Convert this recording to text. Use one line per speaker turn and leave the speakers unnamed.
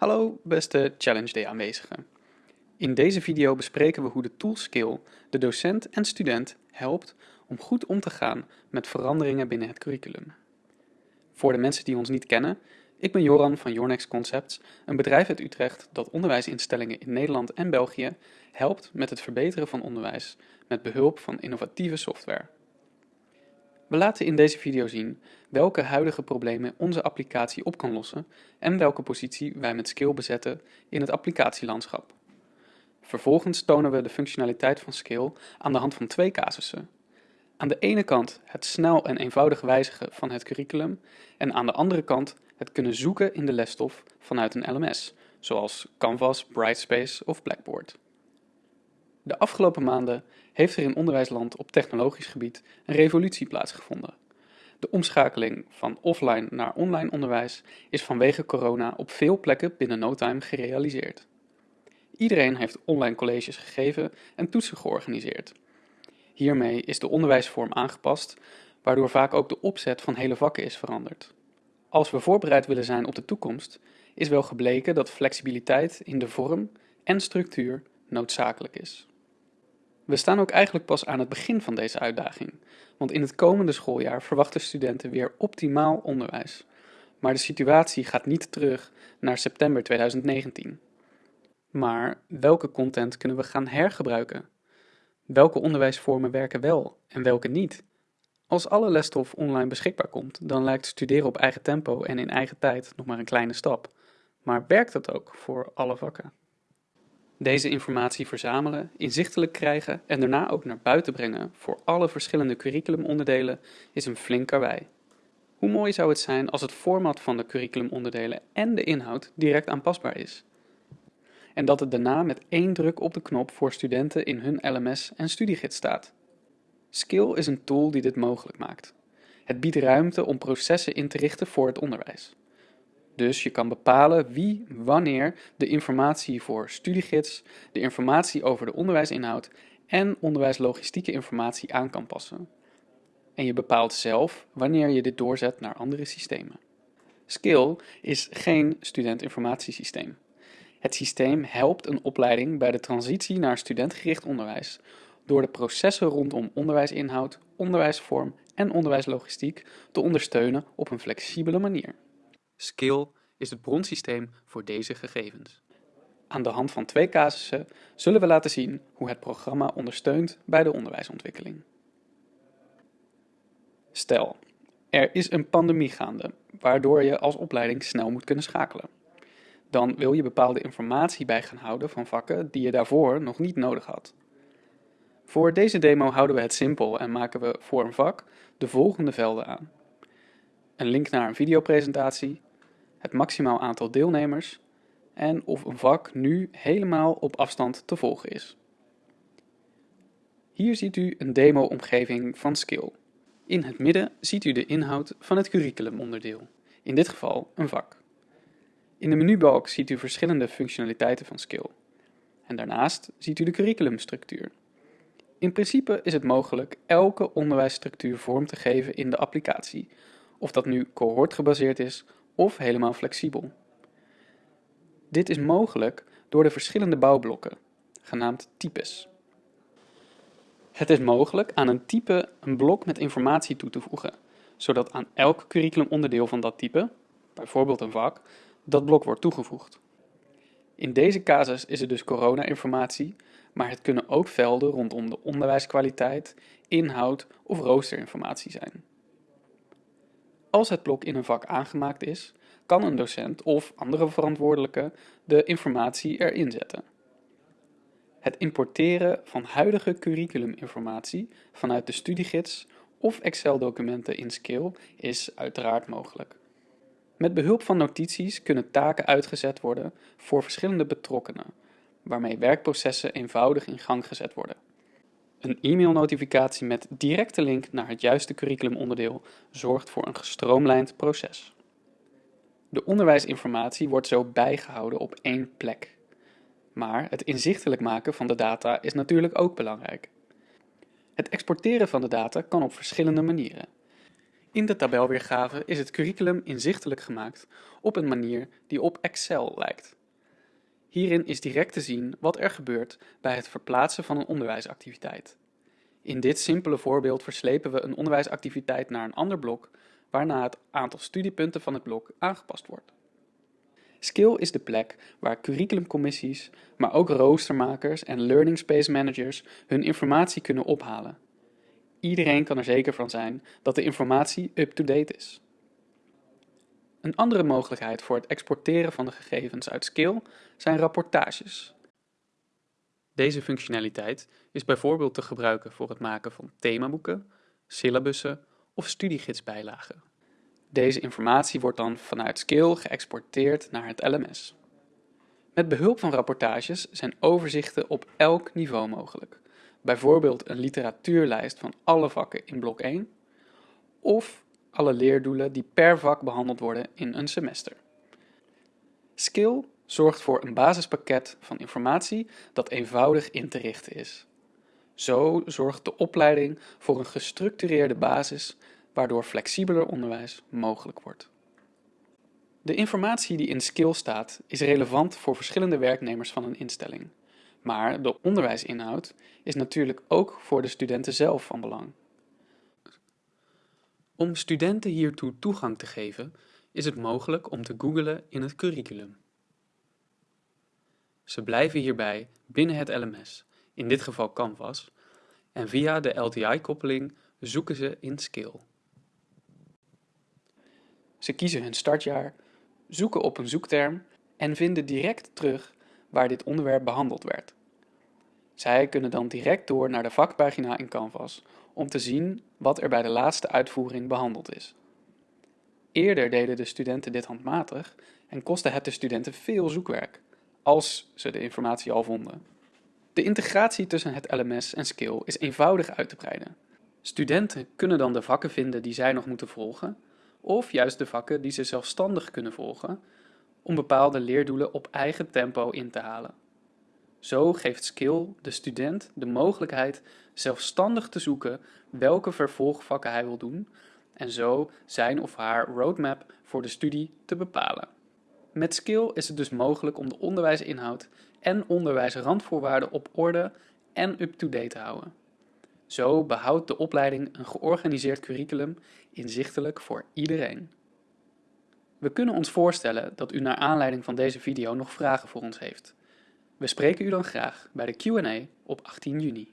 Hallo beste Challenge Day aanwezigen. In deze video bespreken we hoe de tool Skill de docent en student helpt om goed om te gaan met veranderingen binnen het curriculum. Voor de mensen die ons niet kennen, ik ben Joran van Yornex Concepts, een bedrijf uit Utrecht dat onderwijsinstellingen in Nederland en België helpt met het verbeteren van onderwijs met behulp van innovatieve software. We laten in deze video zien welke huidige problemen onze applicatie op kan lossen en welke positie wij met Skill bezetten in het applicatielandschap. Vervolgens tonen we de functionaliteit van Skill aan de hand van twee casussen. Aan de ene kant het snel en eenvoudig wijzigen van het curriculum en aan de andere kant het kunnen zoeken in de lesstof vanuit een LMS, zoals Canvas, Brightspace of Blackboard. De afgelopen maanden heeft er in onderwijsland op technologisch gebied een revolutie plaatsgevonden. De omschakeling van offline naar online onderwijs is vanwege corona op veel plekken binnen no time gerealiseerd. Iedereen heeft online colleges gegeven en toetsen georganiseerd. Hiermee is de onderwijsvorm aangepast, waardoor vaak ook de opzet van hele vakken is veranderd. Als we voorbereid willen zijn op de toekomst, is wel gebleken dat flexibiliteit in de vorm en structuur noodzakelijk is. We staan ook eigenlijk pas aan het begin van deze uitdaging, want in het komende schooljaar verwachten studenten weer optimaal onderwijs. Maar de situatie gaat niet terug naar september 2019. Maar welke content kunnen we gaan hergebruiken? Welke onderwijsvormen werken wel en welke niet? Als alle lesstof online beschikbaar komt, dan lijkt studeren op eigen tempo en in eigen tijd nog maar een kleine stap. Maar werkt dat ook voor alle vakken? Deze informatie verzamelen, inzichtelijk krijgen en daarna ook naar buiten brengen voor alle verschillende curriculumonderdelen is een flink karwei. Hoe mooi zou het zijn als het format van de curriculumonderdelen en de inhoud direct aanpasbaar is? En dat het daarna met één druk op de knop voor studenten in hun LMS en studiegids staat. Skill is een tool die dit mogelijk maakt. Het biedt ruimte om processen in te richten voor het onderwijs. Dus je kan bepalen wie, wanneer de informatie voor studiegids, de informatie over de onderwijsinhoud en onderwijslogistieke informatie aan kan passen. En je bepaalt zelf wanneer je dit doorzet naar andere systemen. Skill is geen studentinformatiesysteem. Het systeem helpt een opleiding bij de transitie naar studentgericht onderwijs door de processen rondom onderwijsinhoud, onderwijsvorm en onderwijslogistiek te ondersteunen op een flexibele manier. Skill is het bronsysteem voor deze gegevens. Aan de hand van twee casussen zullen we laten zien hoe het programma ondersteunt bij de onderwijsontwikkeling. Stel, er is een pandemie gaande, waardoor je als opleiding snel moet kunnen schakelen. Dan wil je bepaalde informatie bij gaan houden van vakken die je daarvoor nog niet nodig had. Voor deze demo houden we het simpel en maken we voor een vak de volgende velden aan. Een link naar een videopresentatie, het maximaal aantal deelnemers en of een vak nu helemaal op afstand te volgen is. Hier ziet u een demo-omgeving van Skill. In het midden ziet u de inhoud van het curriculumonderdeel, in dit geval een vak. In de menubalk ziet u verschillende functionaliteiten van Skill. En daarnaast ziet u de curriculumstructuur. In principe is het mogelijk elke onderwijsstructuur vorm te geven in de applicatie, of dat nu cohortgebaseerd is of helemaal flexibel. Dit is mogelijk door de verschillende bouwblokken, genaamd types. Het is mogelijk aan een type een blok met informatie toe te voegen, zodat aan elk curriculumonderdeel van dat type, bijvoorbeeld een vak, dat blok wordt toegevoegd. In deze casus is het dus corona-informatie, maar het kunnen ook velden rondom de onderwijskwaliteit, inhoud of roosterinformatie zijn. Als het blok in een vak aangemaakt is, kan een docent of andere verantwoordelijke de informatie erin zetten. Het importeren van huidige curriculuminformatie vanuit de studiegids of Excel-documenten in Skill is uiteraard mogelijk. Met behulp van notities kunnen taken uitgezet worden voor verschillende betrokkenen, waarmee werkprocessen eenvoudig in gang gezet worden. Een e-mailnotificatie met directe link naar het juiste curriculumonderdeel zorgt voor een gestroomlijnd proces. De onderwijsinformatie wordt zo bijgehouden op één plek. Maar het inzichtelijk maken van de data is natuurlijk ook belangrijk. Het exporteren van de data kan op verschillende manieren. In de tabelweergave is het curriculum inzichtelijk gemaakt op een manier die op Excel lijkt. Hierin is direct te zien wat er gebeurt bij het verplaatsen van een onderwijsactiviteit. In dit simpele voorbeeld verslepen we een onderwijsactiviteit naar een ander blok, waarna het aantal studiepunten van het blok aangepast wordt. Skill is de plek waar curriculumcommissies, maar ook roostermakers en learning space managers hun informatie kunnen ophalen. Iedereen kan er zeker van zijn dat de informatie up-to-date is. Een andere mogelijkheid voor het exporteren van de gegevens uit Skill zijn rapportages. Deze functionaliteit is bijvoorbeeld te gebruiken voor het maken van themaboeken, syllabussen of studiegidsbijlagen. Deze informatie wordt dan vanuit Skill geëxporteerd naar het LMS. Met behulp van rapportages zijn overzichten op elk niveau mogelijk. Bijvoorbeeld een literatuurlijst van alle vakken in blok 1 of alle leerdoelen die per vak behandeld worden in een semester. Skill zorgt voor een basispakket van informatie dat eenvoudig in te richten is. Zo zorgt de opleiding voor een gestructureerde basis waardoor flexibeler onderwijs mogelijk wordt. De informatie die in Skill staat is relevant voor verschillende werknemers van een instelling. Maar de onderwijsinhoud is natuurlijk ook voor de studenten zelf van belang. Om studenten hiertoe toegang te geven, is het mogelijk om te googlen in het curriculum. Ze blijven hierbij binnen het LMS, in dit geval Canvas, en via de LTI-koppeling zoeken ze in Skill. Ze kiezen hun startjaar, zoeken op een zoekterm en vinden direct terug waar dit onderwerp behandeld werd. Zij kunnen dan direct door naar de vakpagina in Canvas om te zien wat er bij de laatste uitvoering behandeld is. Eerder deden de studenten dit handmatig en kostte het de studenten veel zoekwerk, als ze de informatie al vonden. De integratie tussen het LMS en Skill is eenvoudig uit te breiden. Studenten kunnen dan de vakken vinden die zij nog moeten volgen of juist de vakken die ze zelfstandig kunnen volgen om bepaalde leerdoelen op eigen tempo in te halen. Zo geeft Skill de student de mogelijkheid zelfstandig te zoeken welke vervolgvakken hij wil doen en zo zijn of haar roadmap voor de studie te bepalen. Met Skill is het dus mogelijk om de onderwijsinhoud en onderwijsrandvoorwaarden op orde en up-to-date te houden. Zo behoudt de opleiding een georganiseerd curriculum inzichtelijk voor iedereen. We kunnen ons voorstellen dat u naar aanleiding van deze video nog vragen voor ons heeft. We spreken u dan graag bij de Q&A op 18 juni.